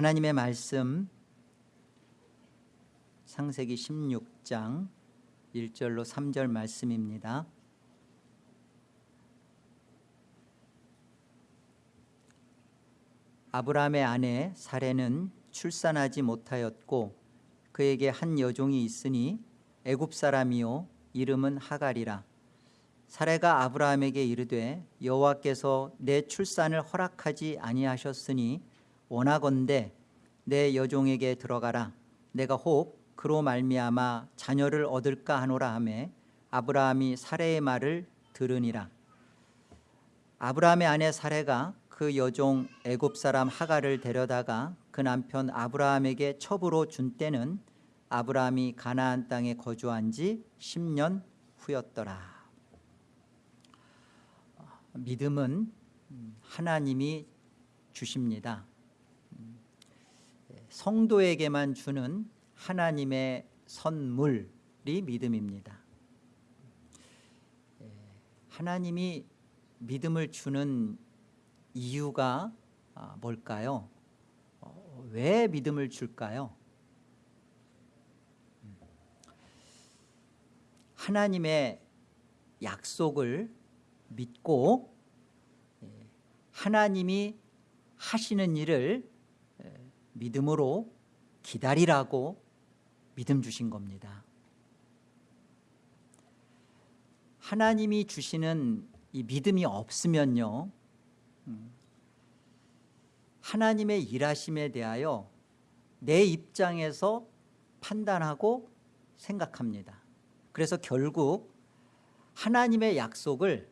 하나님의 말씀 상세기 16장 1절로 3절 말씀입니다. 아브라함의 아내 사레는 출산하지 못하였고 그에게 한 여종이 있으니 애굽 사람이요 이름은 하갈이라 사레가 아브라함에게 이르되 여호와께서 내 출산을 허락하지 아니하셨으니 원하건대 내 여종에게 들어가라. 내가 혹 그로 말미암아 자녀를 얻을까 하노라 하매 아브라함이 사레의 말을 들으니라. 아브라함의 아내 사레가 그 여종 애굽 사람 하갈을 데려다가 그 남편 아브라함에게 첩으로 준 때는 아브라함이 가나안 땅에 거주한 지 10년 후였더라. 믿음은 하나님이 주십니다 성도에게만 주는 하나님의 선물이 믿음입니다 하나님이 믿음을 주는 이유가 아, 뭘까요? 어, 왜 믿음을 줄까요? 하나님의 약속을 믿고 예, 하나님이 하시는 일을 믿음으로 기다리라고 믿음 주신 겁니다. 하나님이 주시는 이 믿음이 없으면요 음, 하나님의 일하심에 대하여 내 입장에서 판단하고 생각합니다. 그래서 결국 하나님의 약속을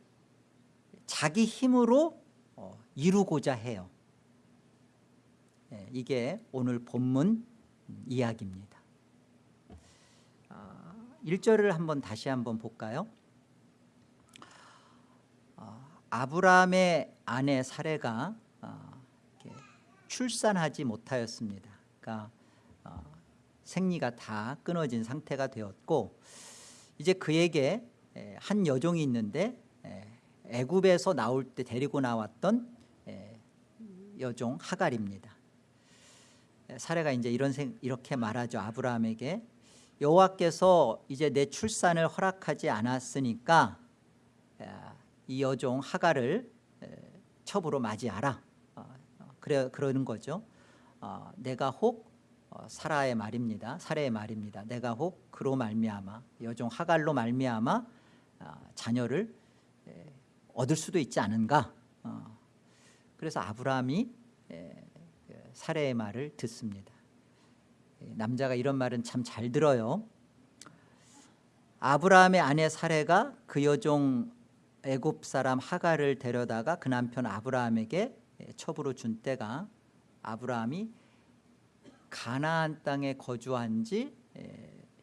자기 힘으로 어, 이루고자 해요. 예, 이게 오늘 본문 이야기입니다. 1절을 아, 한번 다시 한번 볼까요? 어, 아브라함의 아내 사례가 어, 출산하지 못하였습니다. 그러니까 생리가 다 끊어진 상태가 되었고 이제 그에게 한 여종이 있는데 애굽에서 나올 때 데리고 나왔던 여종 하갈입니다 사례가 이제 이런 이렇게 말하죠. 아브라함에게 여호와께서 이제 내 출산을 허락하지 않았으니까 이 여종 하갈을 첩으로 맞이하라. 어, 어, 그래 그러는 거죠. 어, 내가 혹 사라의 말입니다. 사례의 말입니다. 내가 혹 그로 말미암아 여종 하갈로 말미암아 자녀를 얻을 수도 있지 않은가? 그래서 아브라함이 사례의 말을 듣습니다. 남자가 이런 말은 참 잘 들어요. 아브라함의 아내 사례가 그 여종 애굽 사람 하갈을 데려다가 그 남편 아브라함에게 첩으로 준 때가 아브라함이 가나안 땅에 거주한 지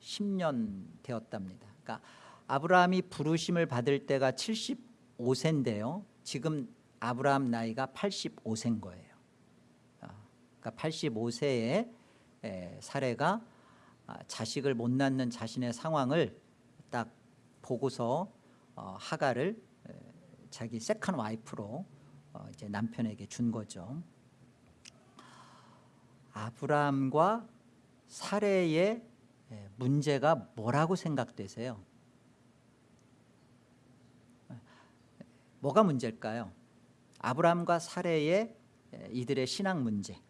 10년 되었답니다. 그러니까 아브라함이 부르심을 받을 때가 75세인데요. 지금 아브라함 나이가 85세인 거예요 그러니까 85세의 사래가 아, 자식을 못 낳는 자신의 상황을 딱 보고서 어, 하갈을 자기 second wife로 어, 이제 남편에게 준 거죠. 아브라함과 사래의 문제가 뭐라고 생각되세요? 뭐가 문제일까요? 아브라함과 사래의 이들의 신앙 문제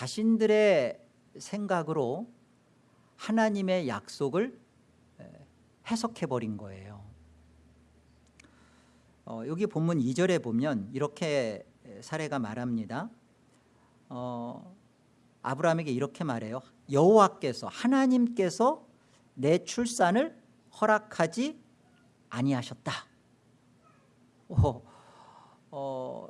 자신들의 생각으로 하나님의 약속을 해석해 버린 거예요. 어, 여기 본문 2절에 보면 이렇게 사례가 말합니다. 어, 아브라함에게 이렇게 말해요. 여호와께서 하나님께서 내 출산을 허락하지 아니하셨다. 어, 어,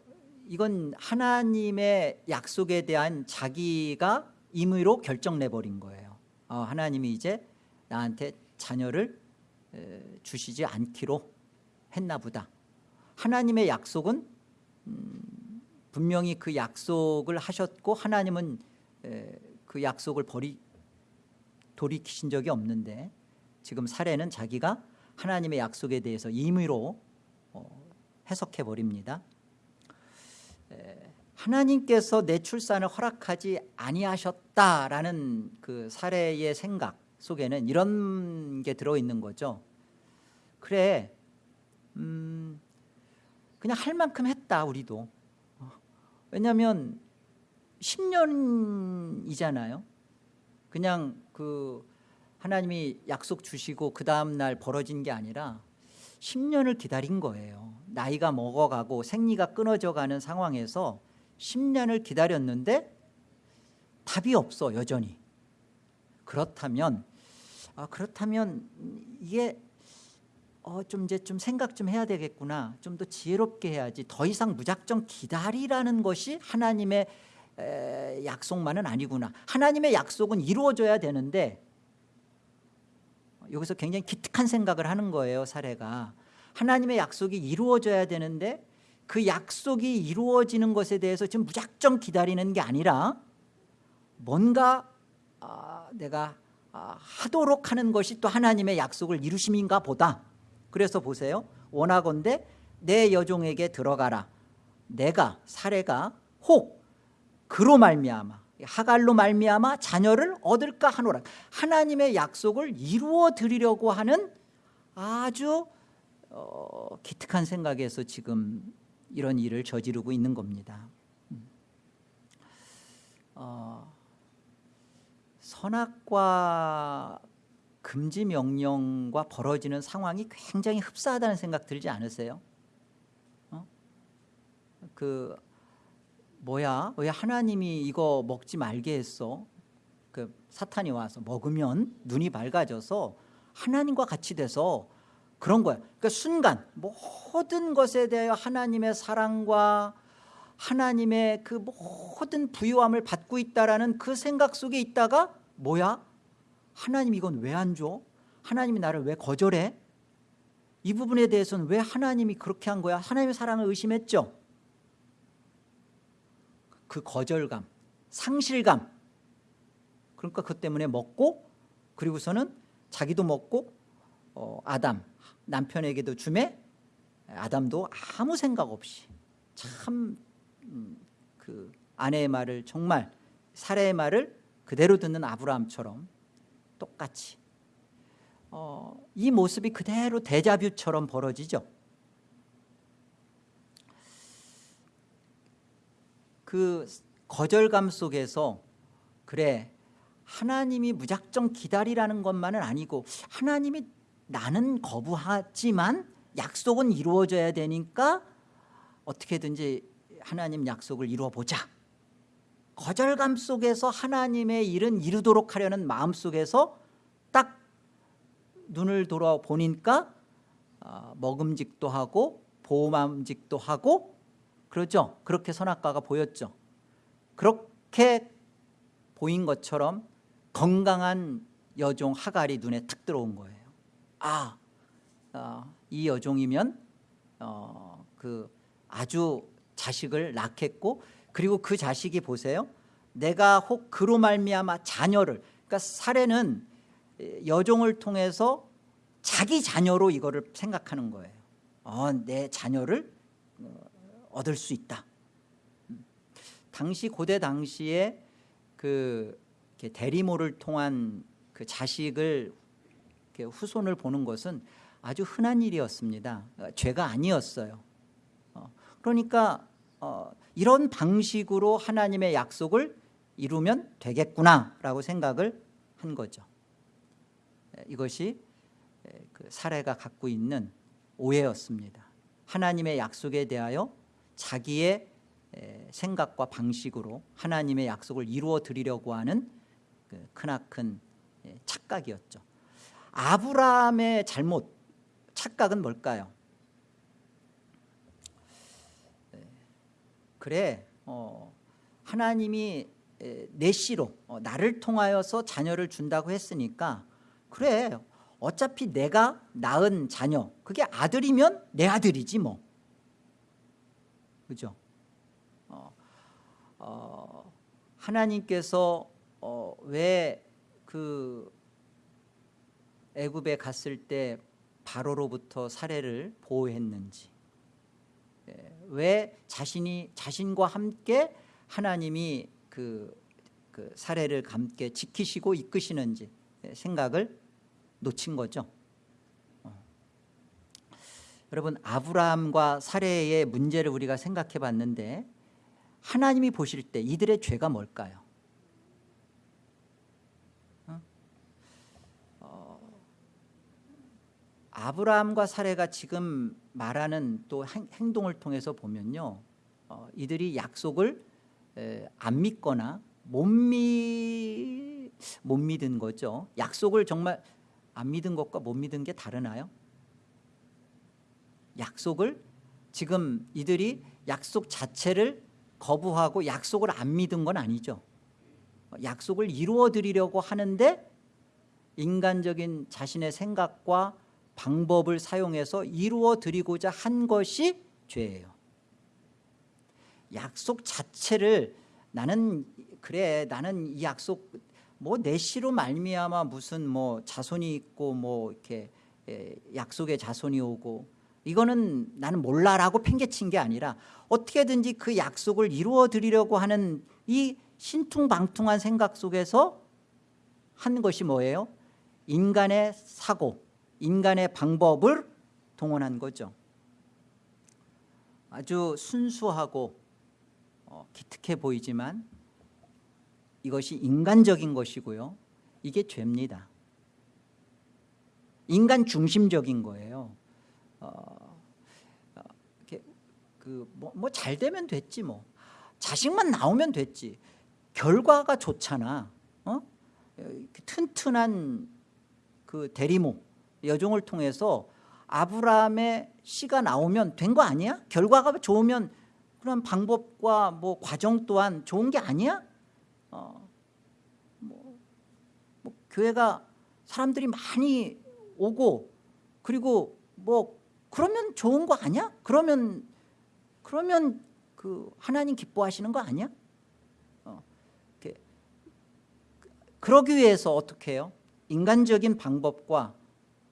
이건 하나님의 약속에 대한 자기가 임의로 결정 내버린 거예요. 어, 하나님이 이제 나한테 자녀를 에, 주시지 않기로 했나 보다. 하나님의 약속은 음, 분명히 그 약속을 하셨고 하나님은 에, 그 약속을 버리 돌이키신 적이 없는데 지금 사례는 자기가 하나님의 약속에 대해서 임의로 어, 해석해 버립니다 하나님께서 내 출산을 허락하지 아니하셨다라는 그 사례의 생각 속에는 이런 게 들어있는 거죠. 그래 음, 그냥 할 만큼 했다 우리도. 어, 왜냐하면 10년이잖아요. 그냥 그 하나님이 약속 주시고 그 다음날 벌어진 게 아니라 10년을 기다린 거예요. 나이가 먹어가고 생리가 끊어져 가는 상황에서 10년을 기다렸는데 답이 없어 여전히. 그렇다면 아, 그렇다면 이게 어, 좀 이제 좀 생각 좀 해야 되겠구나. 좀 더 지혜롭게 해야지. 더 이상 무작정 기다리라는 것이 하나님의 에, 약속만은 아니구나. 하나님의 약속은 이루어져야 되는데 여기서 굉장히 기특한 생각을 하는 거예요 사례가. 하나님의 약속이 이루어져야 되는데 그 약속이 이루어지는 것에 대해서 지금 무작정 기다리는 게 아니라 뭔가 아, 내가 아, 하도록 하는 것이 또 하나님의 약속을 이루심인가 보다. 그래서 보세요. 원하건대 내 여종에게 들어가라. 내가 사례가 혹 그로 말미암아 하갈로 말미암아 자녀를 얻을까 하노라 하나님의 약속을 이루어 드리려고 하는 아주 어, 기특한 생각에서 지금 이런 일을 저지르고 있는 겁니다 음. 어, 선악과 금지 명령과 벌어지는 상황이 굉장히 흡사하다는 생각 들지 않으세요? 어? 그 뭐야 왜 하나님이 이거 먹지 말게 했어 그 사탄이 와서 먹으면 눈이 밝아져서 하나님과 같이 돼서 그런 거야 그러니까 순간 모든 것에 대하여 하나님의 사랑과 하나님의 그 모든 부유함을 받고 있다라는 그 생각 속에 있다가 뭐야 하나님 이건 왜 안 줘? 하나님이 나를 왜 거절해? 이 부분에 대해서는 왜 하나님이 그렇게 한 거야? 하나님의 사랑을 의심했죠 그 거절감 상실감. 그러니까 그 때문에 먹고 그리고서는 자기도 먹고 어, 아담 남편에게도 주매 아담도 아무 생각 없이 참그 음, 아내의 말을 정말 사례의 말을 그대로 듣는 아브라함처럼 똑같이. 어, 이 모습이 그대로 대자뷰처럼 벌어지죠 그 거절감 속에서 그래 하나님이 무작정 기다리라는 것만은 아니고 하나님이 나는 거부하지만 약속은 이루어져야 되니까 어떻게든지 하나님 약속을 이루어보자. 거절감 속에서 하나님의 일은 이루도록 하려는 마음 속에서 딱 눈을 돌아보니까 어, 먹음직도 하고 보호함직도 하고 그렇죠? 그렇게 선악과가 보였죠. 그렇게 보인 것처럼 건강한 여종 하갈이 눈에 탁 들어온 거예요. 아, 어, 이 여종이면 어, 그 아주 자식을 낳겠고 그리고 그 자식이 보세요. 내가 혹 그로 말미암아 자녀를 그러니까 사례는 여종을 통해서 자기 자녀로 이거를 생각하는 거예요. 어, 내 자녀를 얻을 수 있다. 음. 당시 고대 당시에 그 대리모를 통한 그 자식을 후손을 보는 것은 아주 흔한 일이었습니다. 어, 죄가 아니었어요. 어, 그러니까 어, 이런 방식으로 하나님의 약속을 이루면 되겠구나라고 생각을 한 거죠. 이것이 그 사례가 갖고 있는 오해였습니다. 하나님의 약속에 대하여 자기의 생각과 방식으로 하나님의 약속을 이루어 드리려고 하는 그 크나큰 착각이었죠 아브라함의 잘못 착각은 뭘까요? 그래 어, 하나님이 내 씨로 어, 나를 통하여서 자녀를 준다고 했으니까 그래 어차피 내가 낳은 자녀 그게 아들이면 내 아들이지 뭐 그죠 어, 어, 하나님께서 어, 왜그 애굽에 갔을 때 바로로부터 사례를 보호했는지 예, 왜 자신이 자신과 함께 하나님이 그, 그 사례를 함께 지키시고 이끄시는지 생각을 놓친 거죠. 어. 여러분 아브라함과 사례의 문제를 우리가 생각해 봤는데 하나님이 보실 때 이들의 죄가 뭘까요? 어? 어, 아브라함과 사례가 지금 말하는 또 행, 동을 통해서 보면요 어, 이들이 약속을 에, 안 믿거나 못, 믿, 못 믿은 거죠 약속을 정말 안 믿은 것과 못 믿은 게 다르나요? 약속을 지금 이들이 약속 자체를 거부하고 약속을 안 믿은 건 아니죠. 약속을 이루어 드리려고 하는데 인간적인 자신의 생각과 방법을 사용해서 이루어 드리고자 한 것이 죄예요. 약속 자체를 나는 그래 나는 이 약속 뭐 내시로 말미암아 무슨 뭐 자손이 있고 뭐 이렇게 약속의 자손이 오고 이거는 나는 몰라라고 팽개친 게 아니라 어떻게든지 그 약속을 이루어 드리려고 하는 이 신퉁방퉁한 생각 속에서 한 것이 뭐예요? 인간의 사고 인간의 방법을 동원한 거죠. 아주 순수하고 어, 기특해 보이지만 이것이 인간적인 것이고요. 이게 죄입니다. 인간 중심적인 거예요 어, 어, 뭐잘 되면 됐지 뭐 자식만 나오면 됐지 결과가 좋잖아 어? 튼튼한 그 대리모 여종을 통해서 아브라함의 씨가 나오면 된 거 아니야? 결과가 좋으면 그런 방법과 뭐 과정 또한 좋은 게 아니야? 어, 뭐, 뭐 교회가 사람들이 많이 오고 그리고 뭐 그러면 좋은 거 아니야? 그러면 그러면 그 하나님 기뻐하시는 거 아니야? 어, 그러기 위해서 어떻게 해요? 인간적인 방법과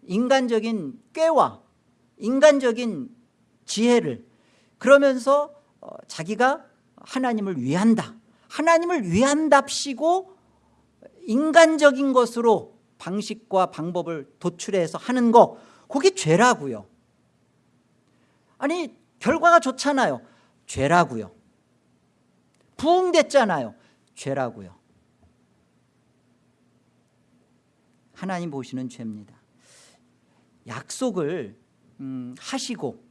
인간적인 꾀와 인간적인 지혜를 그러면서 어, 자기가 하나님을 위한다 하나님을 위한답시고 인간적인 것으로 방식과 방법을 도출해서 하는 거 그게 죄라고요 아니 결과가 좋잖아요. 죄라고요. 부흥됐잖아요. 죄라고요. 하나님 보시는 죄입니다. 약속을 음, 하시고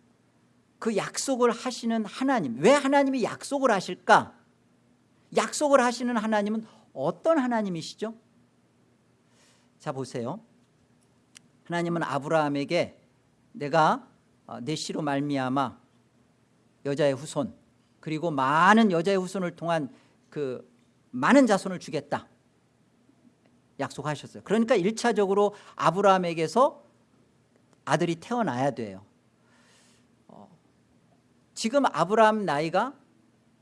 그 약속을 하시는 하나님 왜 하나님이 약속을 하실까? 약속을 하시는 하나님은 어떤 하나님이시죠? 자 보세요. 하나님은 아브라함에게 내가 어, 내 씨로 말미암아 여자의 후손 그리고 많은 여자의 후손을 통한 그 많은 자손을 주겠다 약속하셨어요. 그러니까 1차적으로 아브라함에게서 아들이 태어나야 돼요. 어, 지금 아브라함 나이가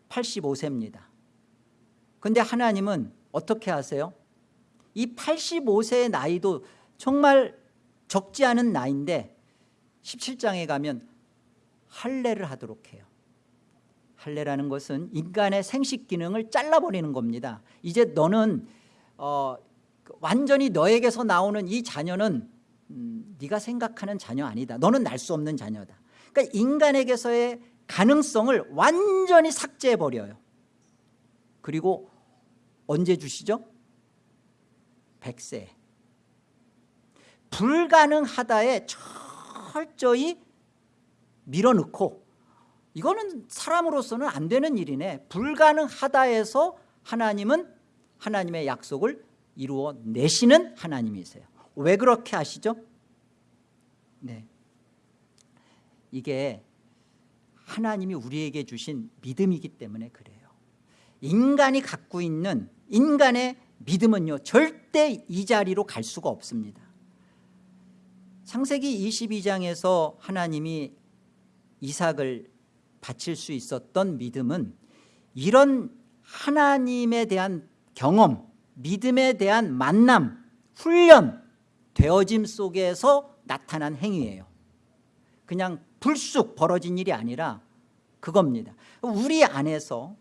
85세입니다. 근데 하나님은 어떻게 하세요? 이 85세의 나이도 정말 적지 않은 나이인데 17장에 가면 할례를 하도록 해요. 할례라는 것은 인간의 생식 기능을 잘라버리는 겁니다. 이제 너는 어, 완전히 너에게서 나오는 이 자녀는 음, 네가 생각하는 자녀 아니다. 너는 날 수 없는 자녀다. 그러니까 인간에게서의 가능성을 완전히 삭제해버려요. 그리고 언제 주시죠? 100세. 불가능하다에 철저히 밀어넣고 이거는 사람으로서는 안 되는 일이네 불가능하다에서 하나님은 하나님의 약속을 이루어 내시는 하나님이세요 왜 그렇게 하시죠? 네. 이게 하나님이 우리에게 주신 믿음이기 때문에 그래요 인간이 갖고 있는 인간의 믿음은요 절대 이 자리로 갈 수가 없습니다 창세기 22장에서 하나님이 이삭을 바칠 수 있었던 믿음은 이런 하나님에 대한 경험 믿음에 대한 만남 훈련 되어짐 속에서 나타난 행위예요. 그냥 불쑥 벌어진 일이 아니라 그겁니다. 우리 안에서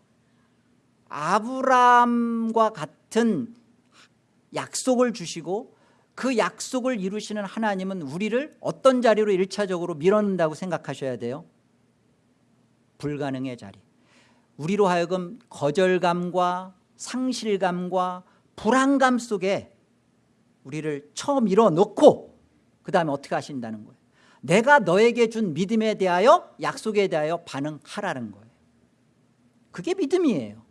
아브라함과 같은 약속을 주시고 그 약속을 이루시는 하나님은 우리를 어떤 자리로 일차적으로 밀어넣는다고 생각하셔야 돼요? 불가능의 자리. 우리로 하여금 거절감과 상실감과 불안감 속에 우리를 처음 밀어넣고 그 다음에 어떻게 하신다는 거예요? 내가 너에게 준 믿음에 대하여 약속에 대하여 반응하라는 거예요. 그게 믿음이에요.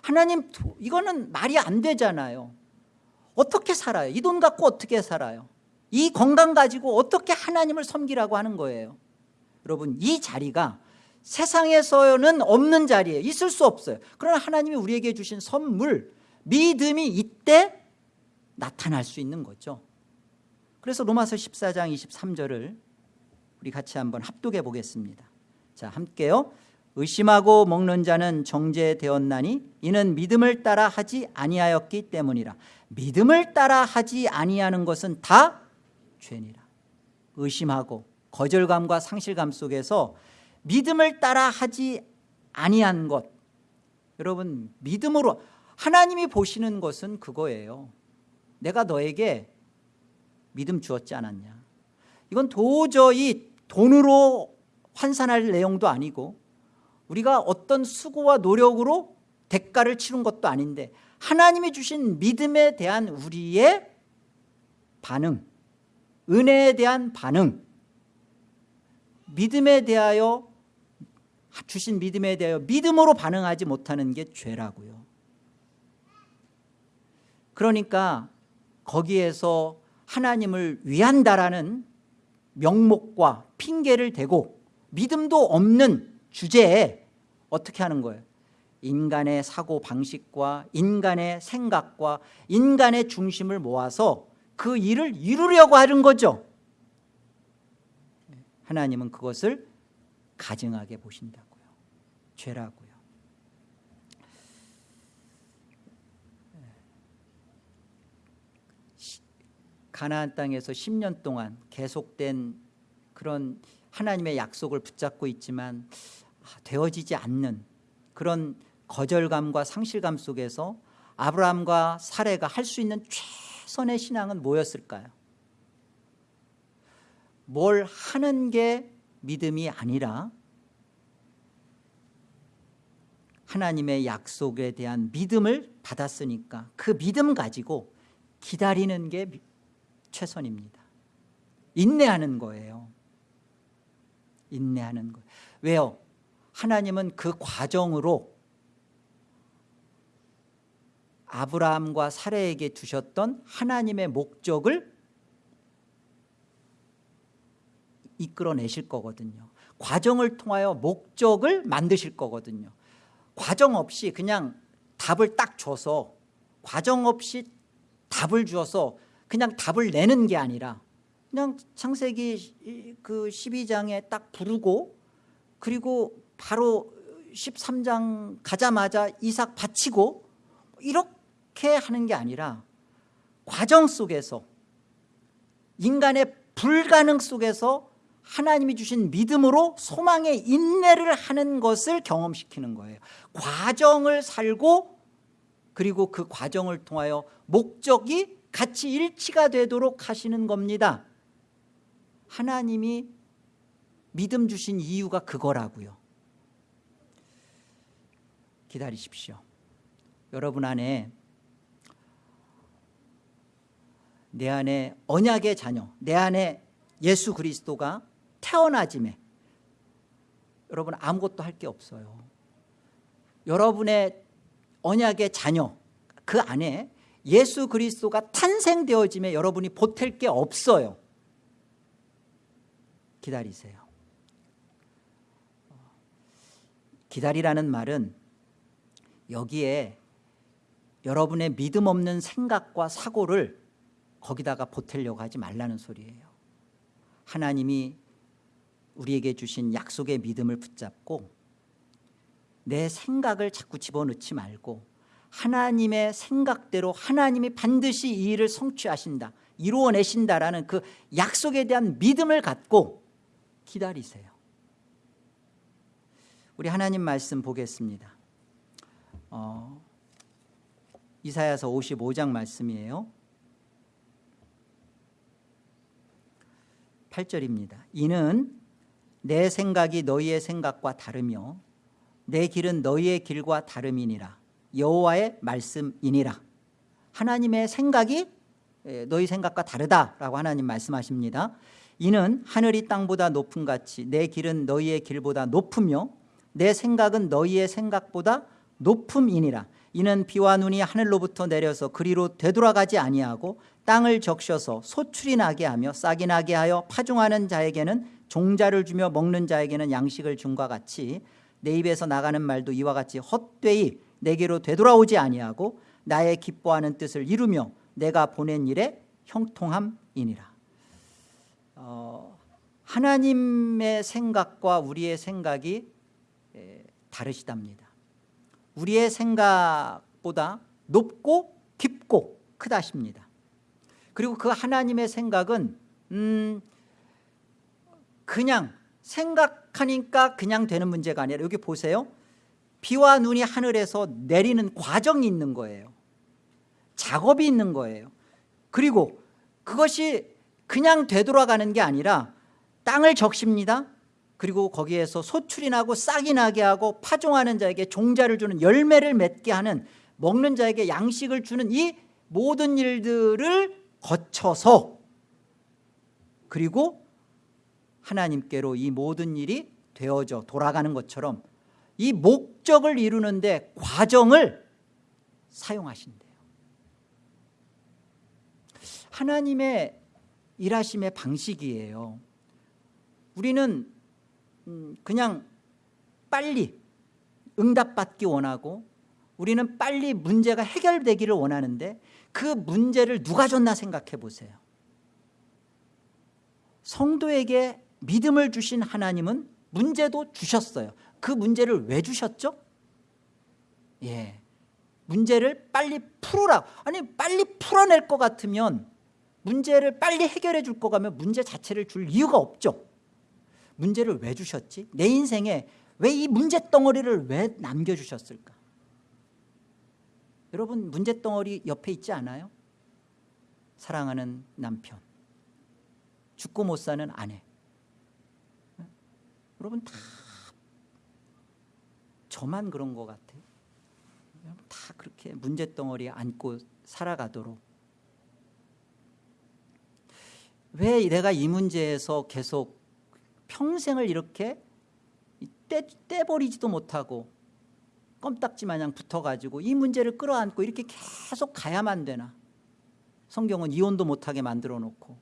하나님 이거는 말이 안 되잖아요 어떻게 살아요? 이 돈 갖고 어떻게 살아요? 이 건강 가지고 어떻게 하나님을 섬기라고 하는 거예요? 여러분 이 자리가 세상에서는 없는 자리에 있을 수 없어요. 그러나 하나님이 우리에게 주신 선물 믿음이 이때 나타날 수 있는 거죠. 그래서 로마서 14장 23절을 우리 같이 한번 합독해 보겠습니다. 자 함께요 의심하고 먹는 자는 정죄되었나니 이는 믿음을 따라 하지 아니하였기 때문이라. 믿음을 따라 하지 아니하는 것은 다 죄니라. 의심하고 거절감과 상실감 속에서 믿음을 따라 하지 아니한 것. 여러분 믿음으로 하나님이 보시는 것은 그거예요. 내가 너에게 믿음 주었지 않았냐? 이건 도저히 돈으로 환산할 내용도 아니고 우리가 어떤 수고와 노력으로 대가를 치른 것도 아닌데 하나님이 주신 믿음에 대한 우리의 반응 은혜에 대한 반응 믿음에 대하여 주신 믿음에 대하여 믿음으로 반응하지 못하는 게 죄라고요. 그러니까 거기에서 하나님을 위한다라는 명목과 핑계를 대고 믿음도 없는 주제에 어떻게 하는 거예요? 인간의 사고 방식과 인간의 생각과 인간의 중심을 모아서 그 일을 이루려고 하는 거죠. 하나님은 그것을 가증하게 보신다고요. 죄라고요. 가나안 땅에서 10년 동안 계속된 그런 하나님의 약속을 붙잡고 있지만 아, 되어지지 않는 그런 거절감과 상실감 속에서 아브라함과 사례가 할 수 있는 최선의 신앙은 뭐였을까요? 뭘 하는 게 믿음이 아니라 하나님의 약속에 대한 믿음을 받았으니까 그 믿음 가지고 기다리는 게 최선입니다 인내하는 거예요 인내하는 거예요 왜요? 하나님은 그 과정으로 아브라함과 사례에게 두셨던 하나님의 목적을 이끌어내실 거거든요. 과정을 통하여 목적을 만드실 거거든요. 과정 없이 그냥 답을 딱 줘서 과정 없이 답을 주어서 그냥 답을 내는 게 아니라 그냥 창세기 그 12장에 딱 부르고 그리고 바로 13장 가자마자 이삭 바치고 이렇게 하는 게 아니라 과정 속에서 인간의 불가능 속에서 하나님이 주신 믿음으로 소망의 인내를 하는 것을 경험시키는 거예요. 과정을 살고 그리고 그 과정을 통하여 목적이 같이 일치가 되도록 하시는 겁니다. 하나님이 믿음 주신 이유가 그거라고요 기다리십시오. 여러분 안에 내 안에 언약의 자녀 내 안에 예수 그리스도가 태어나짐에 여러분 아무것도 할 게 없어요. 여러분의 언약의 자녀 그 안에 예수 그리스도가 탄생되어짐에 여러분이 보탤 게 없어요. 기다리세요. 기다리라는 말은 여기에 여러분의 믿음 없는 생각과 사고를 거기다가 보태려고 하지 말라는 소리예요 하나님이 우리에게 주신 약속의 믿음을 붙잡고 내 생각을 자꾸 집어넣지 말고 하나님의 생각대로 하나님이 반드시 이 일을 성취하신다 이루어내신다라는 그 약속에 대한 믿음을 갖고 기다리세요 우리 하나님 말씀 보겠습니다. 어, 이사야서 55장 말씀이에요. 8절입니다. 이는 내 생각이 너희의 생각과 다르며 내 길은 너희의 길과 다름이니라 여호와의 말씀이니라 하나님의 생각이 예, 너희 생각과 다르다라고 하나님 말씀하십니다 이는 하늘이 땅보다 높은 같이 내 길은 너희의 길보다 높으며 내 생각은 너희의 생각보다 높음이니라. 이는 비와 눈이 하늘로부터 내려서 그리로 되돌아가지 아니하고 땅을 적셔서 소출이 나게 하며 싹이 나게 하여 파종하는 자에게는 종자를 주며 먹는 자에게는 양식을 준과 같이 내 입에서 나가는 말도 이와 같이 헛되이 내게로 되돌아오지 아니하고 나의 기뻐하는 뜻을 이루며 내가 보낸 일에 형통함이니라. 어, 하나님의 생각과 우리의 생각이 에, 다르시답니다 우리의 생각보다 높고 깊고 크다십니다. 그리고 그 하나님의 생각은 음, 그냥 생각하니까 그냥 되는 문제가 아니라 여기 보세요. 비와 눈이 하늘에서 내리는 과정이 있는 거예요. 작업이 있는 거예요. 그리고 그것이 그냥 되돌아가는 게 아니라 땅을 적십니다 그리고 거기에서 소출이 나고 싹이 나게 하고 파종하는 자에게 종자를 주는 열매를 맺게 하는 먹는 자에게 양식을 주는 이 모든 일들을 거쳐서 그리고 하나님께로 이 모든 일이 되어져 돌아가는 것처럼 이 목적을 이루는데 과정을 사용하신대요. 하나님의 일하심의 방식이에요. 우리는 음, 그냥 빨리 응답받기 원하고 우리는 빨리 문제가 해결되기를 원하는데 그 문제를 누가 줬나 생각해 보세요. 성도에게 믿음을 주신 하나님은 문제도 주셨어요. 그 문제를 왜 주셨죠? 예, 문제를 빨리 풀으라. 아니 빨리 풀어낼 것 같으면 문제를 빨리 해결해 줄 것 같으면 문제 자체를 줄 이유가 없죠 문제를 왜 주셨지? 내 인생에 왜 이 문제 덩어리를 왜 남겨주셨을까? 여러분 문제 덩어리 옆에 있지 않아요? 사랑하는 남편 죽고 못 사는 아내 여러분 다 저만 그런 것 같아요 다 그렇게 문제덩어리에 안고 살아가도록 왜 내가 이 문제에서 계속 평생을 이렇게 떼, 떼버리지도 못하고 껌딱지 마냥 붙어가지고 이 문제를 끌어안고 이렇게 계속 가야만 되나? 성경은 이혼도 못하게 만들어 놓고.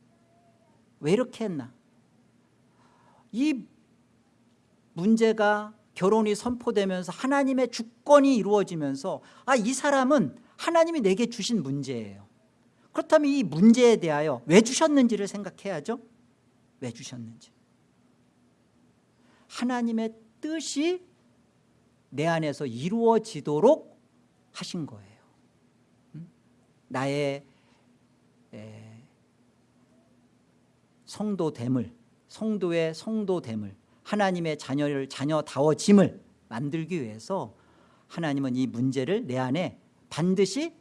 왜 이렇게 했나? 이 문제가 결혼이 선포되면서 하나님의 주권이 이루어지면서 아 이 사람은 하나님이 내게 주신 문제예요. 그렇다면 이 문제에 대하여 왜 주셨는지를 생각해야죠? 왜 주셨는지 하나님의 뜻이 내 안에서 이루어지도록 하신 거예요. 나의 성도됨을 성도의 성도됨을 하나님의 자녀를 자녀다워짐을 만들기 위해서 하나님은 이 문제를 내 안에 반드시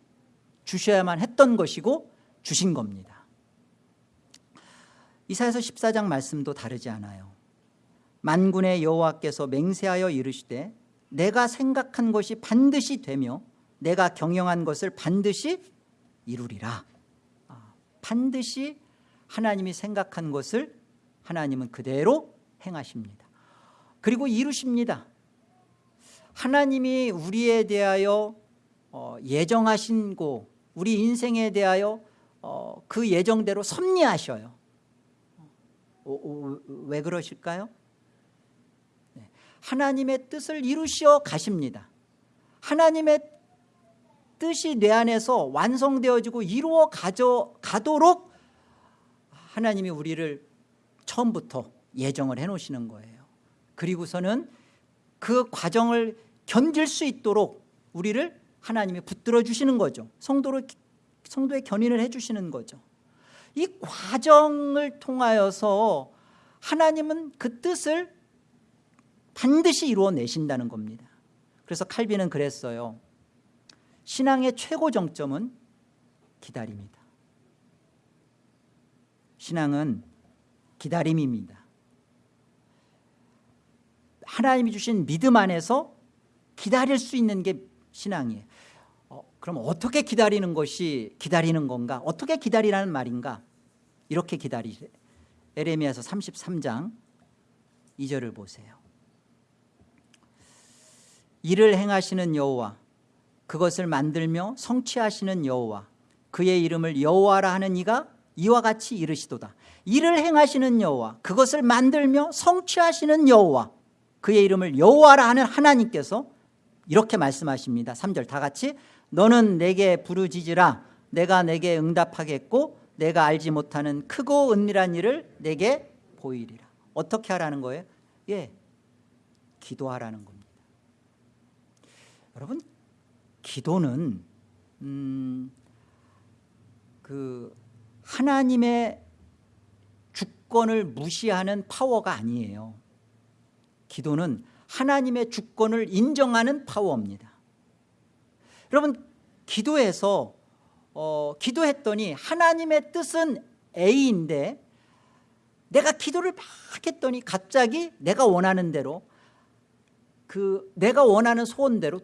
주셔야만 했던 것이고 주신 겁니다. 이사야서 14장 말씀도 다르지 않아요 만군의 여호와께서 맹세하여 이르시되 내가 생각한 것이 반드시 되며 내가 경영한 것을 반드시 이루리라. 아, 반드시 하나님이 생각한 것을 하나님은 그대로 행하십니다. 그리고 이루십니다. 하나님이 우리에 대하여 어, 예정하신 고 우리 인생에 대하여 어, 그 예정대로 섭리하셔요. 어, 왜 그러실까요? 네. 하나님의 뜻을 이루시어 가십니다. 하나님의 뜻이 내 안에서 완성되어지고 이루어 가져, 가도록 하나님이 우리를 처음부터 예정을 해놓으시는 거예요. 그리고서는 그 과정을 견딜 수 있도록 우리를 하나님이 붙들어 주시는 거죠. 성도를, 성도의 견인을 해주시는 거죠. 이 과정을 통하여서 하나님은 그 뜻을 반드시 이루어내신다는 겁니다. 그래서 칼빈은 그랬어요. 신앙의 최고 정점은 기다림이다. 신앙은 기다림입니다. 하나님이 주신 믿음 안에서 기다릴 수 있는 게 신앙이에요. 어, 그럼 어떻게 기다리는 것이 기다리는 건가? 어떻게 기다리라는 말인가? 이렇게 기다리래 에레미야서 33장 2절을 보세요 일을 행하시는 여호와 그것을 만들며 성취하시는 여호와 그의 이름을 여호와라 하는 이가 이와 같이 이르시도다. 일을 행하시는 여호와 그것을 만들며 성취하시는 여호와 그의 이름을 여호와라 하는 하나님께서 이렇게 말씀하십니다. 3절 다 같이 너는 내게 부르짖으라. 내가 내게 응답하겠고 내가 알지 못하는 크고 은밀한 일을 내게 보이리라. 어떻게 하라는 거예요? 예, 기도하라는 겁니다 여러분 기도는 음, 그 하나님의 주권을 무시하는 파워가 아니에요. 기도는 하나님의 주권을 인정하는 파워입니다. 여러분 기도해서 어, 기도했더니 하나님의 뜻은 A인데 내가 기도를 막 했더니 갑자기 내가 원하는 대로 그 내가 원하는 소원대로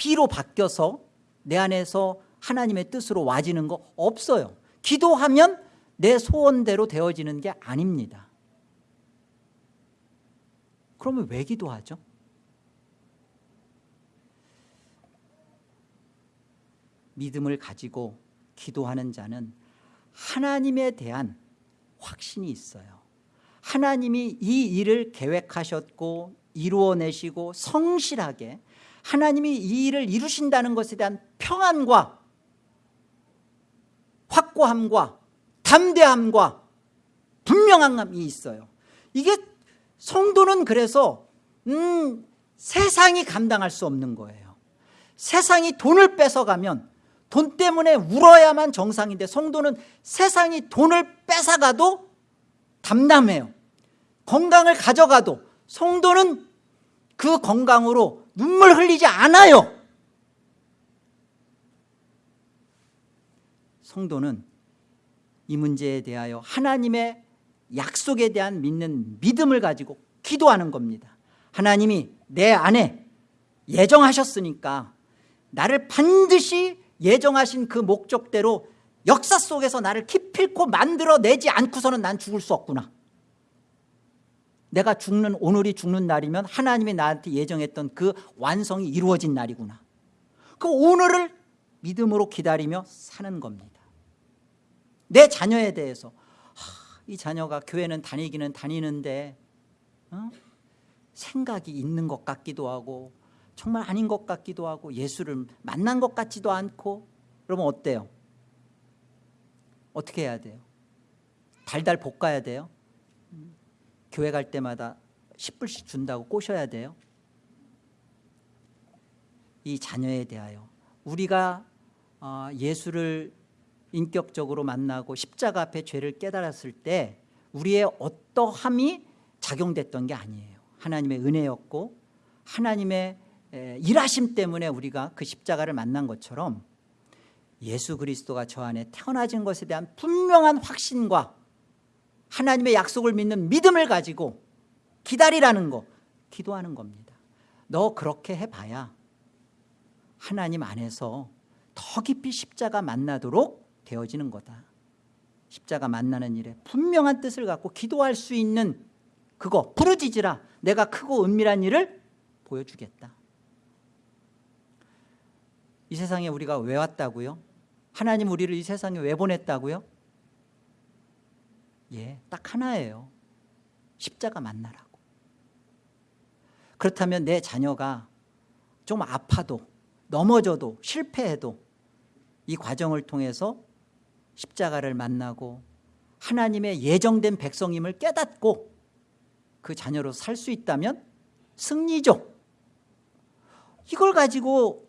B로 바뀌어서 내 안에서 하나님의 뜻으로 와지는 거 없어요. 기도하면 내 소원대로 되어지는 게 아닙니다. 그러면 왜 기도하죠? 믿음을 가지고 기도하는 자는 하나님에 대한 확신이 있어요. 하나님이 이 일을 계획하셨고 이루어내시고 성실하게 하나님이 이 일을 이루신다는 것에 대한 평안과 확고함과 담대함과 분명함이 있어요. 이게 성도는 그래서 음, 세상이 감당할 수 없는 거예요. 세상이 돈을 뺏어가면 돈 때문에 울어야만 정상인데 성도는 세상이 돈을 뺏어가도 담담해요. 건강을 가져가도 성도는 그 건강으로 눈물 흘리지 않아요. 성도는 이 문제에 대하여 하나님의 약속에 대한 믿는 믿음을 가지고 기도하는 겁니다. 하나님이 내 안에 예정하셨으니까 나를 반드시 예정하신 그 목적대로 역사 속에서 나를 기필코 만들어내지 않고서는 난 죽을 수 없구나 내가 죽는 오늘이 죽는 날이면 하나님이 나한테 예정했던 그 완성이 이루어진 날이구나 그 오늘을 믿음으로 기다리며 사는 겁니다 내 자녀에 대해서 하, 이 자녀가 교회는 다니기는 다니는데 어? 생각이 있는 것 같기도 하고 정말 아닌 것 같기도 하고 예수를 만난 것 같지도 않고 그러면 어때요? 어떻게 해야 돼요? 달달 볶아야 돼요? 교회 갈 때마다 10불씩 준다고 꼬셔야 돼요? 이 자녀에 대하여 우리가 어, 예수를 인격적으로 만나고 십자가 앞에 죄를 깨달았을 때 우리의 어떠함이 작용됐던 게 아니에요 하나님의 은혜였고 하나님의 일하심 때문에 우리가 그 십자가를 만난 것처럼 예수 그리스도가 저 안에 태어나진 것에 대한 분명한 확신과 하나님의 약속을 믿는 믿음을 가지고 기다리라는 거 기도하는 겁니다 너 그렇게 해봐야 하나님 안에서 더 깊이 십자가 만나도록 되어지는 거다 십자가 만나는 일에 분명한 뜻을 갖고 기도할 수 있는 그거 부르짖으라 내가 크고 은밀한 일을 보여주겠다 이 세상에 우리가 왜 왔다고요? 하나님 우리를 이 세상에 왜 보냈다고요? 예, 딱 하나예요. 십자가 만나라고. 그렇다면 내 자녀가 좀 아파도 넘어져도 실패해도 이 과정을 통해서 십자가를 만나고 하나님의 예정된 백성임을 깨닫고 그 자녀로 살 수 있다면 승리죠. 이걸 가지고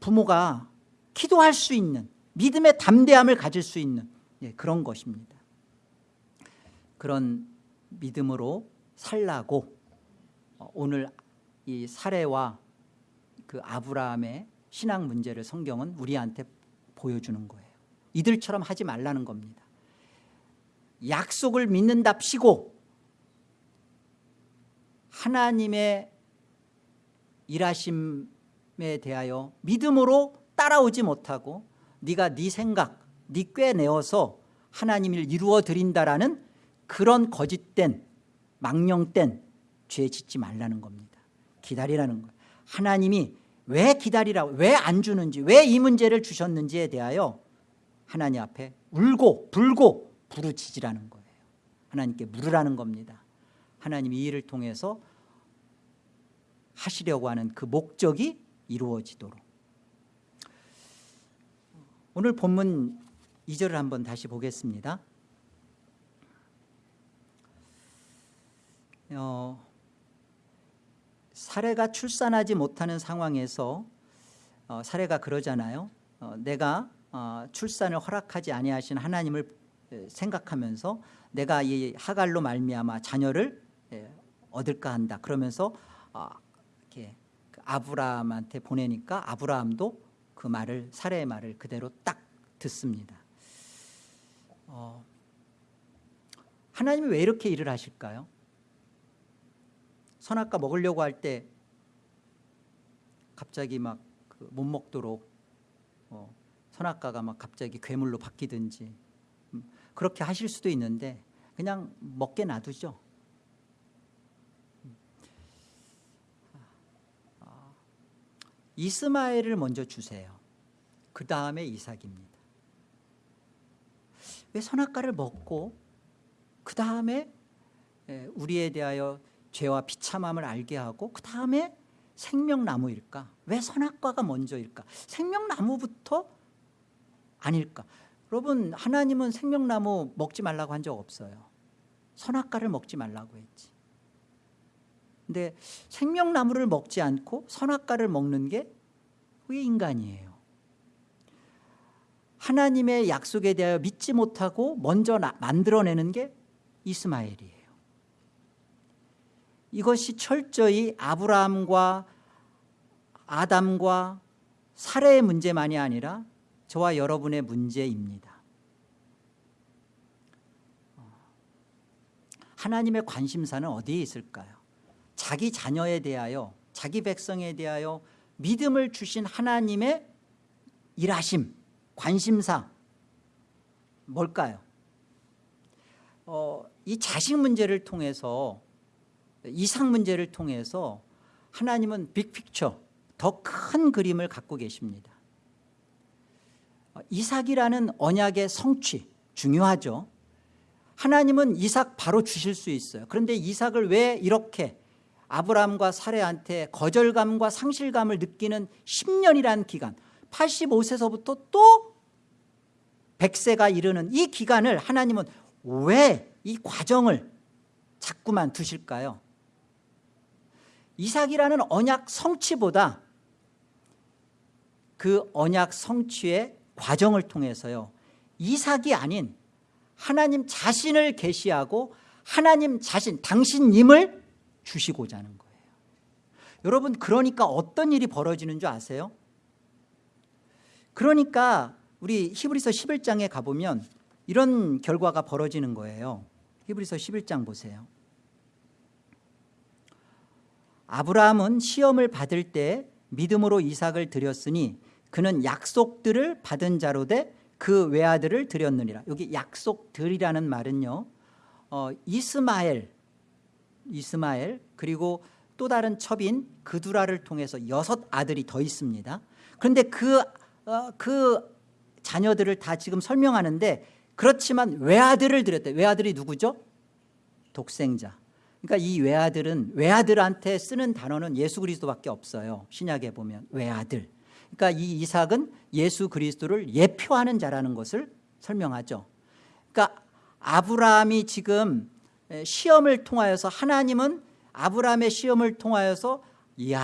부모가 기도할 수 있는 믿음의 담대함을 가질 수 있는 예, 그런 것입니다 그런 믿음으로 살라고 어, 오늘 이 사례와 그 아브라함의 신앙 문제를 성경은 우리한테 보여주는 거예요. 이들처럼 하지 말라는 겁니다. 약속을 믿는답시고 하나님의 일하심에 대하여 믿음으로 따라오지 못하고 네가 네 생각, 네 꾀내어서 하나님을 이루어 드린다라는 그런 거짓된 망령된 죄 짓지 말라는 겁니다. 기다리라는 거예요. 하나님이 왜 기다리라고 왜 안 주는지 왜 이 문제를 주셨는지에 대하여 하나님 앞에 울고 불고 부르짖으라는 거예요. 하나님께 물으라는 겁니다. 하나님이 이 일을 통해서 하시려고 하는 그 목적이 이루어지도록 오늘 본문 2절을 한번 다시 보겠습니다. 어, 사례가 출산하지 못하는 상황에서 어, 사례가 그러잖아요. 어, 내가 어, 출산을 허락하지 아니하신 하나님을 생각하면서 내가 이 하갈로 말미암아 자녀를 얻을까 한다. 그러면서 어, 이렇게 그 아브라함한테 보내니까 아브라함도 그 말을 사례의 말을 그대로 딱 듣습니다 어, 하나님이 왜 이렇게 일을 하실까요? 선악과 먹으려고 할 때 갑자기 막못그 먹도록 어, 선악과가 막 갑자기 괴물로 바뀌든지 음, 그렇게 하실 수도 있는데 그냥 먹게 놔두죠. 음. 아, 이스마엘을 먼저 주세요. 그 다음에 이삭입니다. 왜 선악과를 먹고 그 다음에 우리에 대하여 죄와 비참함을 알게 하고 그 다음에 생명나무일까? 왜 선악과가 먼저일까? 생명나무부터 아닐까? 여러분 하나님은 생명나무 먹지 말라고 한 적 없어요. 선악과를 먹지 말라고 했지. 근데 생명나무를 먹지 않고 선악과를 먹는 게왜 인간이에요? 하나님의 약속에 대하여 믿지 못하고 먼저 만들어내는 게 이스마엘이에요. 이것이 철저히 아브라함과 아담과 사례의 문제만이 아니라 저와 여러분의 문제입니다 하나님의 관심사는 어디에 있을까요? 자기 자녀에 대하여 자기 백성에 대하여 믿음을 주신 하나님의 일하심 관심사 뭘까요? 어, 이 자식 문제를 통해서 이상 문제를 통해서 하나님은 빅픽처 더 큰 그림을 갖고 계십니다. 어, 이삭이라는 언약의 성취 중요하죠. 하나님은 이삭 바로 주실 수 있어요. 그런데 이삭을 왜 이렇게 아브라함과 사례한테 거절감과 상실감을 느끼는 10년이라는 기간 85세서부터 또 100세가 이르는 이 기간을 하나님은 왜 이 과정을 자꾸만 두실까요 이삭이라는 언약 성취보다 그 언약 성취의 과정을 통해서요 이삭이 아닌 하나님 자신을 계시하고 하나님 자신 당신님을 주시고자 하는 거예요 여러분 그러니까 어떤 일이 벌어지는 줄 아세요? 그러니까 우리 히브리서 11장에 가보면 이런 결과가 벌어지는 거예요. 히브리서 11장 보세요. 아브라함은 시험을 받을 때 믿음으로 이삭을 드렸으니 그는 약속들을 받은 자로 돼 그 외아들을 드렸느니라. 여기 약속들이라는 말은요 어, 이스마엘 이스마엘 그리고 또 다른 첩인 그두라를 통해서 여섯 아들이 더 있습니다. 그런데 그, 어, 그 자녀들을 다 지금 설명하는데 그렇지만 외아들을 드렸대. 외아들이 누구죠? 독생자. 그러니까 이 외아들은 외아들한테 쓰는 단어는 예수 그리스도밖에 없어요. 신약에 보면 외아들. 그러니까 이 이삭은 예수 그리스도를 예표하는 자라는 것을 설명하죠. 그러니까 아브라함이 지금 시험을 통하여서 하나님은 아브라함의 시험을 통하여서 이야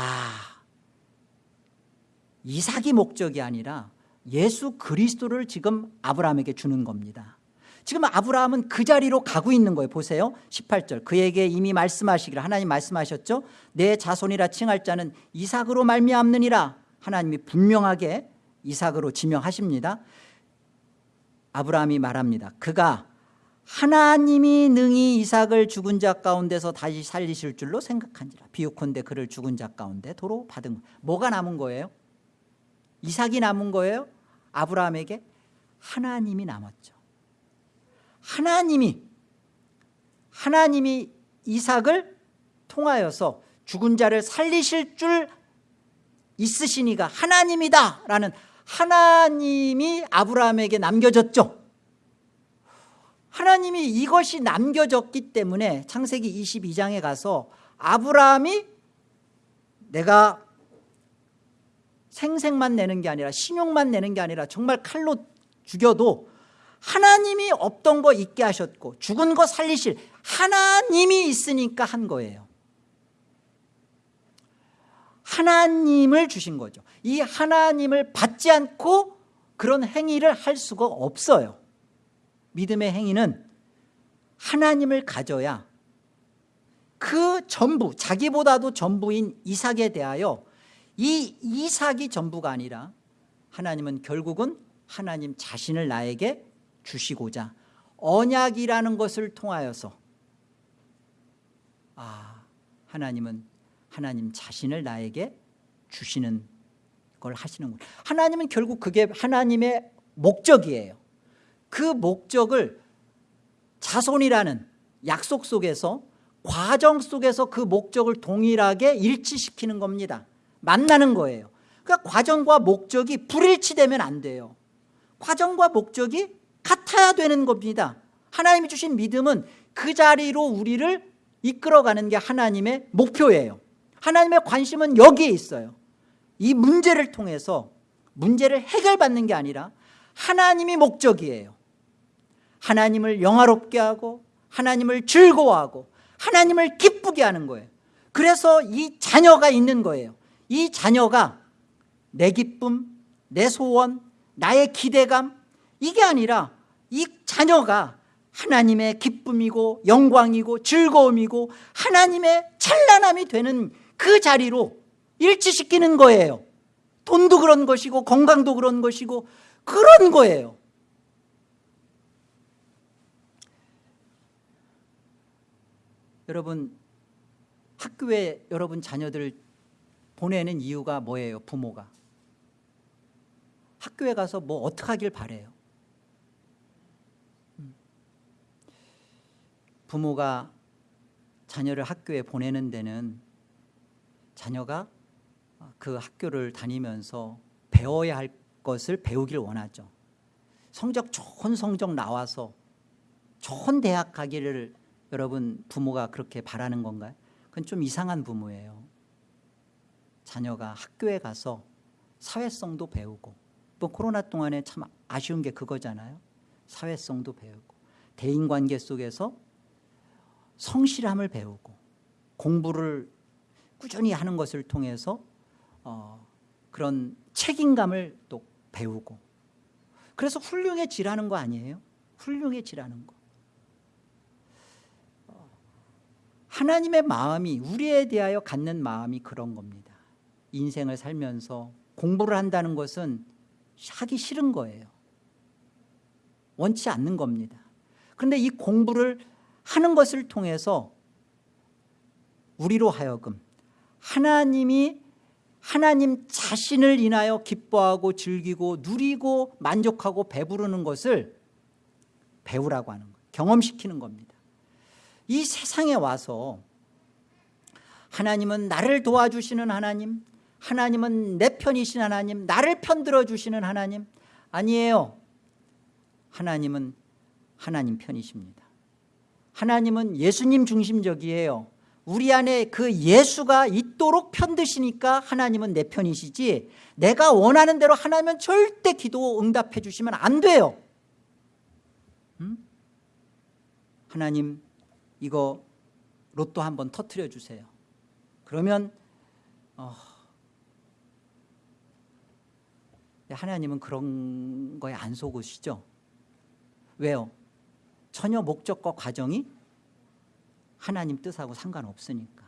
이삭이 목적이 아니라 예수 그리스도를 지금 아브라함에게 주는 겁니다. 지금 아브라함은 그 자리로 가고 있는 거예요. 보세요. 18절. 그에게 이미 말씀하시기를 하나님 말씀하셨죠? 내 자손이라 칭할 자는 이삭으로 말미암느니라. 하나님이 분명하게 이삭으로 지명하십니다. 아브라함이 말합니다. 그가 하나님이 능히 이삭을 죽은 자 가운데서 다시 살리실 줄로 생각한지라. 비유컨대 그를 죽은 자 가운데 도로 받은 것. 뭐가 남은 거예요? 이삭이 남은 거예요? 아브라함에게? 하나님이 남았죠. 하나님이 하나님이 이삭을 통하여서 죽은 자를 살리실 줄 있으시니가 하나님이다 라는 하나님이 아브라함에게 남겨졌죠. 하나님이 이것이 남겨졌기 때문에 창세기 22장에 가서 아브라함이 내가 생색만 내는 게 아니라 신용만 내는 게 아니라 정말 칼로 죽여도 하나님이 없던 거 있게 하셨고 죽은 거 살리실 하나님이 있으니까 한 거예요. 하나님을 주신 거죠. 이 하나님을 받지 않고 그런 행위를 할 수가 없어요. 믿음의 행위는 하나님을 가져야 그 전부 자기보다도 전부인 이삭에 대하여 이 이삭이 전부가 아니라 하나님은 결국은 하나님 자신을 나에게 주시고자 언약이라는 것을 통하여서 아 하나님은 하나님 자신을 나에게 주시는 걸 하시는 거예요 하나님은 결국 그게 하나님의 목적이에요. 그 목적을 자손이라는 약속 속에서 과정 속에서 그 목적을 동일하게 일치시키는 겁니다 만나는 거예요. 그러니까 과정과 목적이 불일치되면 안 돼요. 과정과 목적이 같아야 되는 겁니다. 하나님이 주신 믿음은 그 자리로 우리를 이끌어가는 게 하나님의 목표예요. 하나님의 관심은 여기에 있어요. 이 문제를 통해서 문제를 해결받는 게 아니라 하나님이 목적이에요. 하나님을 영화롭게 하고 하나님을 즐거워하고 하나님을 기쁘게 하는 거예요. 그래서 이 자녀가 있는 거예요 이 자녀가 내 기쁨, 내 소원, 나의 기대감 이게 아니라 이 자녀가 하나님의 기쁨이고 영광이고 즐거움이고 하나님의 찬란함이 되는 그 자리로 일치시키는 거예요. 돈도 그런 것이고 건강도 그런 것이고 그런 거예요. 여러분 학교에 여러분 자녀들 보내는 이유가 뭐예요 부모가 학교에 가서 뭐 어떻게 하길 바래요 음. 부모가 자녀를 학교에 보내는 데는 자녀가 그 학교를 다니면서 배워야 할 것을 배우길 원하죠 성적 좋은 성적 나와서 좋은 대학 가기를 여러분 부모가 그렇게 바라는 건가요? 그건 좀 이상한 부모예요 자녀가 학교에 가서 사회성도 배우고 뭐 코로나 동안에 참 아쉬운 게 그거잖아요. 사회성도 배우고 대인관계 속에서 성실함을 배우고 공부를 꾸준히 하는 것을 통해서 어, 그런 책임감을 또 배우고. 그래서 훌륭해지라는 거 아니에요? 훌륭해지라는 거. 하나님의 마음이 우리에 대하여 갖는 마음이 그런 겁니다 인생을 살면서 공부를 한다는 것은 하기 싫은 거예요. 원치 않는 겁니다. 그런데 이 공부를 하는 것을 통해서 우리로 하여금 하나님이 하나님 자신을 인하여 기뻐하고 즐기고 누리고 만족하고 배부르는 것을 배우라고 하는 거예요. 경험시키는 겁니다. 이 세상에 와서 하나님은 나를 도와주시는 하나님 하나님은 내 편이신 하나님 나를 편들어 주시는 하나님. 아니에요. 하나님은 하나님 편이십니다. 하나님은 예수님 중심적이에요. 우리 안에 그 예수가 있도록 편드시니까 하나님은 내 편이시지 내가 원하는 대로 하나님은 절대 기도 응답해 주시면 안 돼요. 음? 하나님 이거 로또 한번 터트려 주세요. 그러면 어, 하나님은 그런 거에 안 속으시죠? 왜요? 전혀 목적과 과정이 하나님 뜻하고 상관없으니까.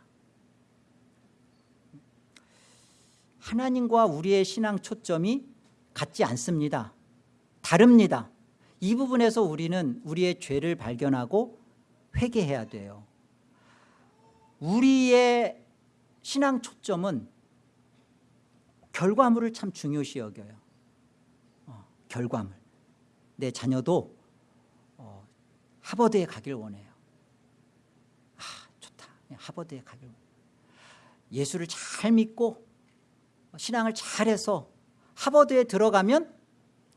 하나님과 우리의 신앙 초점이 같지 않습니다. 다릅니다. 이 부분에서 우리는 우리의 죄를 발견하고 회개해야 돼요. 우리의 신앙 초점은 결과물을 참 중요시 여겨요. 어, 결과물. 내 자녀도 어, 하버드에 가길 원해요. 아 좋다. 하버드에 가길 원해요. 예수를 잘 믿고 신앙을 잘해서 하버드에 들어가면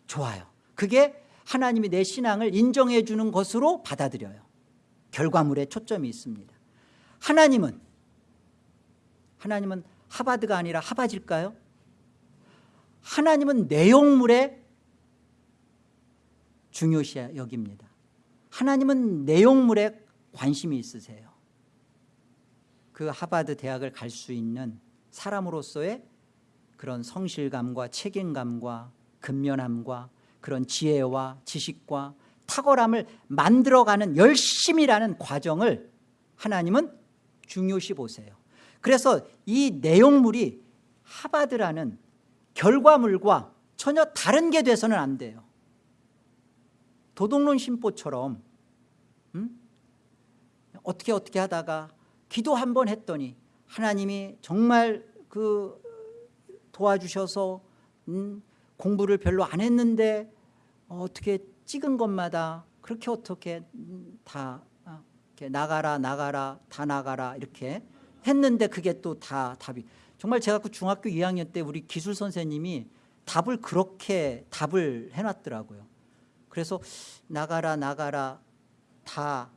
좋아요. 그게 하나님이 내 신앙을 인정해 주는 것으로 받아들여요. 결과물에 초점이 있습니다. 하나님은 하나님은 하바드가 아니라 하바질까요? 하나님은 내용물에 중요시 여깁니다. 하나님은 내용물에 관심이 있으세요. 그 하바드 대학을 갈 수 있는 사람으로서의 그런 성실감과 책임감과 근면함과 그런 지혜와 지식과 탁월함을 만들어가는 열심이라는 과정을 하나님은 중요시 보세요. 그래서 이 내용물이 하바드라는 결과물과 전혀 다른 게 돼서는 안 돼요 도덕론 심보처럼 음? 어떻게 어떻게 하다가 기도 한 번 했더니 하나님이 정말 그 도와주셔서 음, 공부를 별로 안 했는데 어떻게 찍은 것마다 그렇게 어떻게 음, 다 어, 나가라 나가라 다 나가라 이렇게 했는데 그게 또 다 답이. 정말 제가 그 중학교 2학년 때 우리 기술 선생님이 답을 그렇게 답을 해놨더라고요 그래서 나가라 나가라 다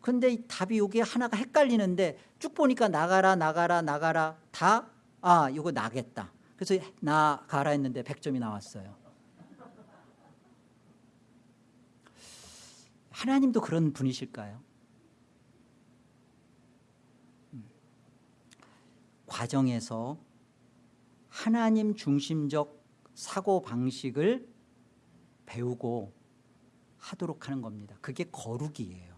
근데 이 답이 여기 하나가 헷갈리는데 쭉 보니까 나가라 나가라 나가라 다 아 이거 나겠다 그래서 나가라 했는데 100점이 나왔어요 하나님도 그런 분이실까요? 음. 과정에서 하나님 중심적 사고방식을 배우고 하도록 하는 겁니다. 그게 거룩이에요.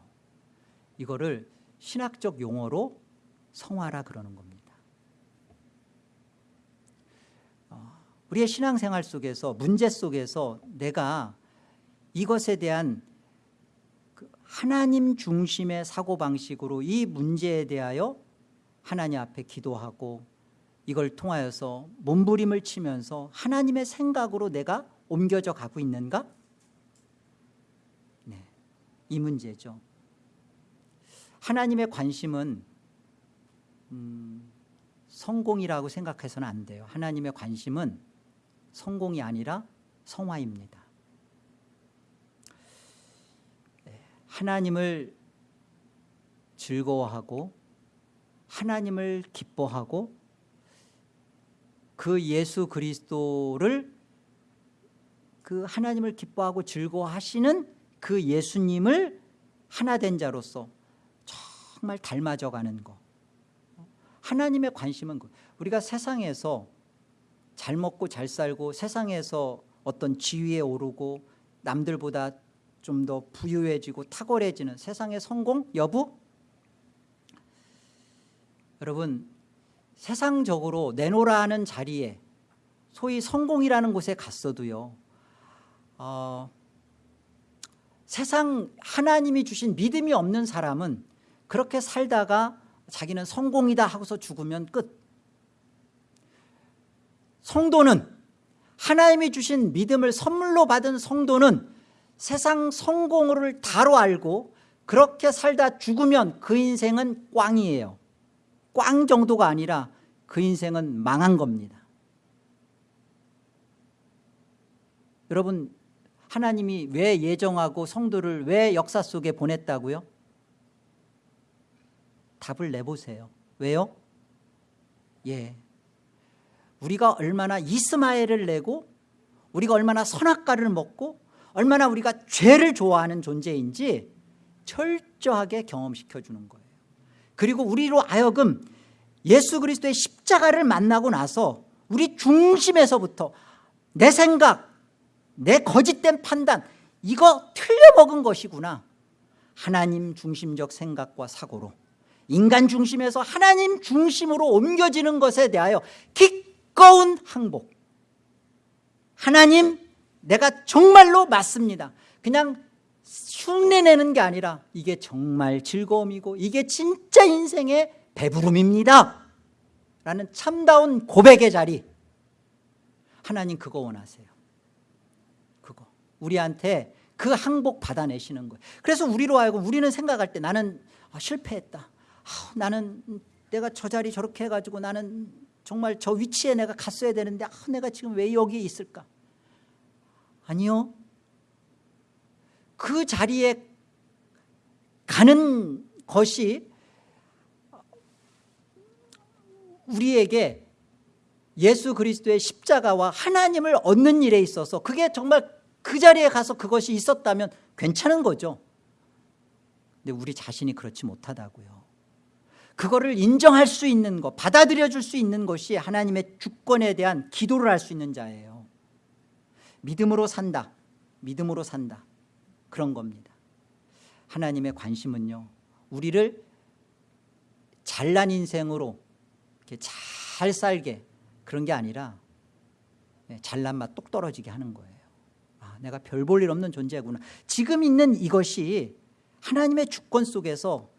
이거를 신학적 용어로 성화라 그러는 겁니다. 어, 우리의 신앙생활 속에서 문제 속에서 내가 이것에 대한 그 하나님 중심의 사고방식으로 이 문제에 대하여 하나님 앞에 기도하고 이걸 통하여서 몸부림을 치면서 하나님의 생각으로 내가 옮겨져 가고 있는가? 네, 이 문제죠. 하나님의 관심은 음, 성공이라고 생각해서는 안 돼요. 하나님의 관심은 성공이 아니라 성화입니다. 네, 하나님을 즐거워하고 하나님을 기뻐하고 그 예수 그리스도를 그 하나님을 기뻐하고 즐거워하시는 그 예수님을 하나 된 자로서 정말 닮아져가는 거. 하나님의 관심은 그, 우리가 세상에서 잘 먹고 잘 살고 세상에서 어떤 지위에 오르고 남들보다 좀 더 부유해지고 탁월해지는 세상의 성공? 여부? 여러분 세상적으로 내놓으라는 자리에 소위 성공이라는 곳에 갔어도요 어, 세상 하나님이 주신 믿음이 없는 사람은 그렇게 살다가 자기는 성공이다 하고서 죽으면 끝. 성도는 하나님이 주신 믿음을 선물로 받은 성도는 세상 성공을 다로 알고 그렇게 살다 죽으면 그 인생은 꽝이에요. 꽝 정도가 아니라 그 인생은 망한 겁니다. 여러분 하나님이 왜 예정하고 성도를 왜 역사 속에 보냈다고요? 답을 내보세요 왜요? 예, 우리가 얼마나 이스마엘을 내고 우리가 얼마나 선악과를 먹고 얼마나 우리가 죄를 좋아하는 존재인지 철저하게 경험시켜주는 거예요 그리고 우리로 하여금 예수 그리스도의 십자가를 만나고 나서 우리 중심에서부터 내 생각, 내 거짓된 판단 이거 틀려먹은 것이구나. 하나님 중심적 생각과 사고로 인간 중심에서 하나님 중심으로 옮겨지는 것에 대하여 기꺼운 항복. 하나님 내가 정말로 맞습니다. 그냥 흉내내는 게 아니라 이게 정말 즐거움이고 이게 진짜 인생의 배부름입니다. 라는 참다운 고백의 자리. 하나님 그거 원하세요 우리한테 그 항복 받아내시는 거예요. 그래서 우리로 하여금 우리는 생각할 때 나는 아, 실패했다. 아, 나는 내가 저 자리 저렇게 해가지고 나는 정말 저 위치에 내가 갔어야 되는데 아, 내가 지금 왜 여기에 있을까? 아니요. 그 자리에 가는 것이 우리에게 예수 그리스도의 십자가와 하나님을 얻는 일에 있어서 그게 정말 그 자리에 가서 그것이 있었다면 괜찮은 거죠. 근데 우리 자신이 그렇지 못하다고요. 그거를 인정할 수 있는 것 받아들여 줄 수 있는 것이 하나님의 주권에 대한 기도를 할 수 있는 자예요. 믿음으로 산다. 믿음으로 산다. 그런 겁니다. 하나님의 관심은요 우리를 잘난 인생으로 이렇게 잘 살게 그런 게 아니라 네, 잘난 맛 똑 떨어지게 하는 거예요. 아, 내가 별 볼 일 없는 존재구나. 지금 있는 이것이 하나님의 주권 속에서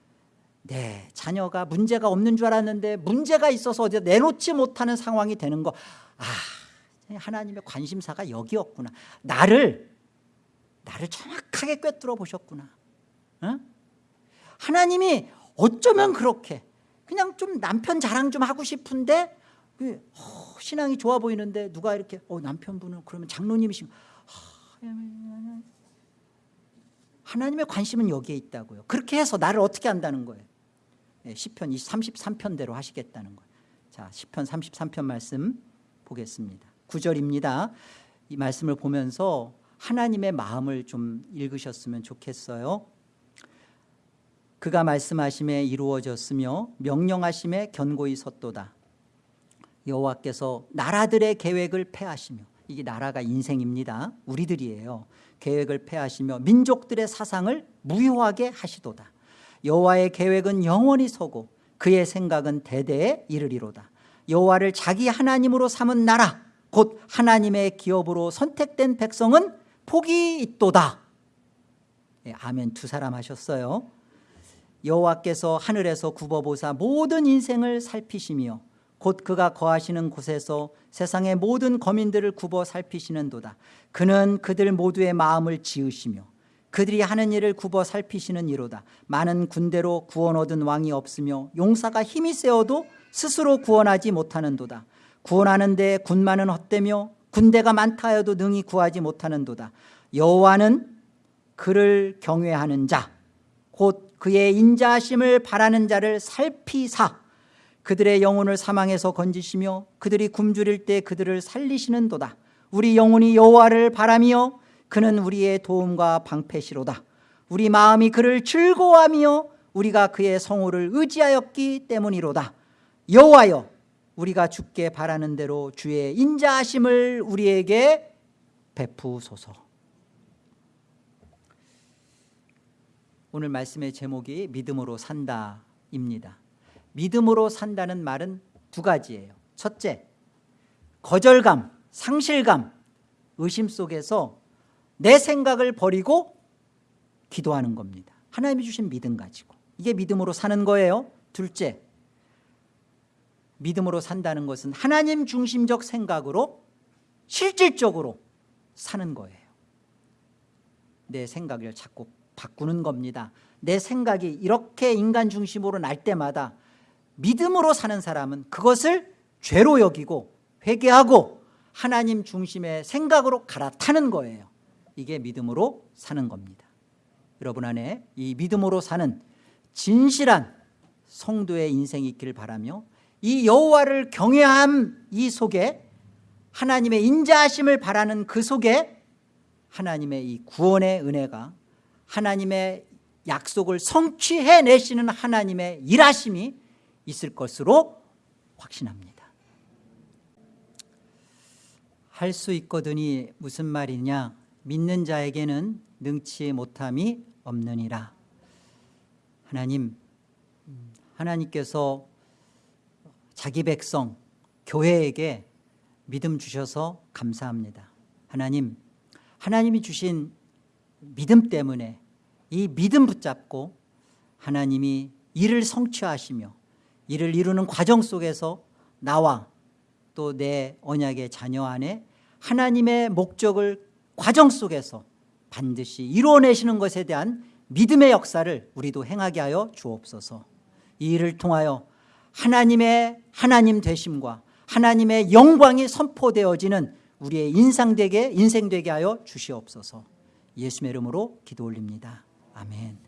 네 자녀가 문제가 없는 줄 알았는데 문제가 있어서 어디 내놓지 못하는 상황이 되는 거. 아, 하나님의 관심사가 여기였구나. 나를 나를 정확하게 꿰뚫어 보셨구나. 어? 하나님이 어쩌면 그렇게 그냥 좀 남편 자랑 좀 하고 싶은데 그, 어, 신앙이 좋아 보이는데 누가 이렇게 어, 남편분은 그러면 장로님이시면 어, 하나님의 관심은 여기에 있다고요. 그렇게 해서 나를 어떻게 한다는 거예요? 네, 10편 33편대로 하시겠다는 거예요. 자 10편 33편 말씀 보겠습니다. 9절입니다. 이 말씀을 보면서 하나님의 마음을 좀 읽으셨으면 좋겠어요. 그가 말씀하심에 이루어졌으며 명령하심에 견고히 섰도다. 여호와께서 나라들의 계획을 폐하시며 이게 나라가 인생입니다. 우리들이에요. 계획을 폐하시며 민족들의 사상을 무효하게 하시도다. 여호와의 계획은 영원히 서고 그의 생각은 대대에 이르리로다. 여호와를 자기 하나님으로 삼은 나라 곧 하나님의 기업으로 선택된 백성은 복이 있도다. 예, 아멘. 두 사람 하셨어요. 여호와께서 하늘에서 굽어보사 모든 인생을 살피시며 곧 그가 거하시는 곳에서 세상의 모든 거민들을 굽어 살피시는 도다. 그는 그들 모두의 마음을 지으시며 그들이 하는 일을 굽어 살피시는 이로다. 많은 군대로 구원 얻은 왕이 없으며 용사가 힘이 세어도 스스로 구원하지 못하는 도다. 구원하는 데 군만은 헛되며 군대가 많다 하여도 능히 구하지 못하는 도다. 여호와는 그를 경외하는 자곧 그의 인자하심을 바라는 자를 살피사 그들의 영혼을 사망해서 건지시며 그들이 굶주릴 때 그들을 살리시는 도다. 우리 영혼이 여호와를 바라며 그는 우리의 도움과 방패시로다. 우리 마음이 그를 즐거워하며 우리가 그의 성호를 의지하였기 때문이로다. 여호와여 우리가 죽게 바라는 대로 주의 인자하심을 우리에게 베푸소서. 오늘 말씀의 제목이 믿음으로 산다입니다 믿음으로 산다는 말은 두 가지예요. 첫째 거절감, 상실감, 의심 속에서 내 생각을 버리고 기도하는 겁니다. 하나님이 주신 믿음 가지고. 이게 믿음으로 사는 거예요. 둘째 믿음으로 산다는 것은 하나님 중심적 생각으로 실질적으로 사는 거예요. 내 생각을 자꾸 바꾸는 겁니다. 내 생각이 이렇게 인간 중심으로 날 때마다 믿음으로 사는 사람은 그것을 죄로 여기고 회개하고 하나님 중심의 생각으로 갈아타는 거예요. 이게 믿음으로 사는 겁니다. 여러분 안에 이 믿음으로 사는 진실한 성도의 인생이 있기를 바라며 이 여호와를 경외함 이 속에 하나님의 인자하심을 바라는 그 속에 하나님의 이 구원의 은혜가 하나님의 약속을 성취해내시는 하나님의 일하심이 있을 것으로 확신합니다. 할 수 있거든이 무슨 말이냐? 믿는 자에게는 능치 못함이 없느니라. 하나님 음, 하나님께서 자기 백성 교회에게 믿음 주셔서 감사합니다. 하나님 하나님이 주신 믿음 때문에 이 믿음 붙잡고 하나님이 일을 성취하시며 이를 이루는 과정 속에서 나와 또 내 언약의 자녀 안에 하나님의 목적을 과정 속에서 반드시 이루어내시는 것에 대한 믿음의 역사를 우리도 행하게 하여 주옵소서. 이 일을 통하여 하나님의 하나님 되심과 하나님의 영광이 선포되어지는 우리의 인상되게 인생되게 하여 주시옵소서. 예수의 이름으로 기도 올립니다. 아멘